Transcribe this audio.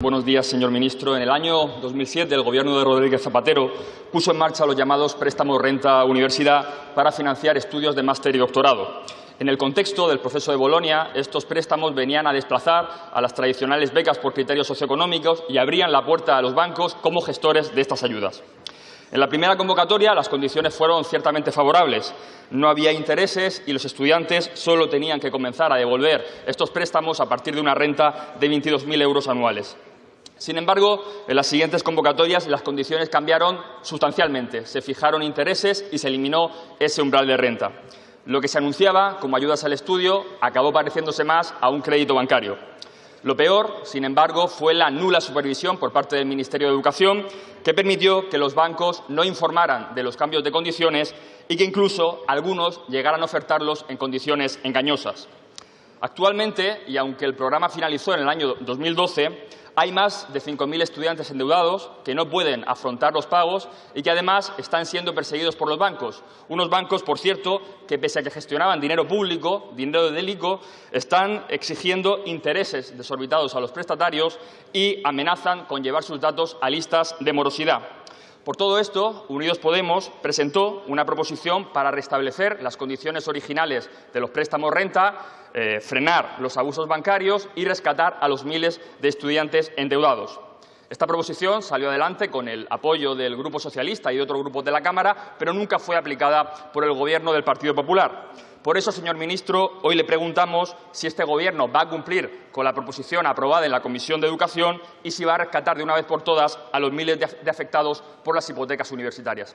Buenos días, señor ministro. En el año 2007, el Gobierno de Rodríguez Zapatero puso en marcha los llamados préstamos renta universidad para financiar estudios de máster y doctorado. En el contexto del proceso de Bolonia, estos préstamos venían a desplazar a las tradicionales becas por criterios socioeconómicos y abrían la puerta a los bancos como gestores de estas ayudas. En la primera convocatoria las condiciones fueron ciertamente favorables. No había intereses y los estudiantes solo tenían que comenzar a devolver estos préstamos a partir de una renta de 22.000 euros anuales. Sin embargo, en las siguientes convocatorias las condiciones cambiaron sustancialmente. Se fijaron intereses y se eliminó ese umbral de renta. Lo que se anunciaba como ayudas al estudio acabó pareciéndose más a un crédito bancario. Lo peor, sin embargo, fue la nula supervisión por parte del Ministerio de Educación, que permitió que los bancos no informaran de los cambios de condiciones y que incluso algunos llegaran a ofertarlos en condiciones engañosas. Actualmente, y aunque el programa finalizó en el año 2012, hay más de 5.000 estudiantes endeudados que no pueden afrontar los pagos y que además están siendo perseguidos por los bancos. Unos bancos, por cierto, que pese a que gestionaban dinero público, dinero de ICO, están exigiendo intereses desorbitados a los prestatarios y amenazan con llevar sus datos a listas de morosidad. Por todo esto, Unidos Podemos presentó una proposición para restablecer las condiciones originales de los préstamos renta, eh, frenar los abusos bancarios y rescatar a los miles de estudiantes endeudados. Esta proposición salió adelante con el apoyo del Grupo Socialista y de otros grupos de la Cámara, pero nunca fue aplicada por el Gobierno del Partido Popular. Por eso, señor ministro, hoy le preguntamos si este Gobierno va a cumplir con la proposición aprobada en la Comisión de Educación y si va a rescatar de una vez por todas a los miles de afectados por las hipotecas universitarias.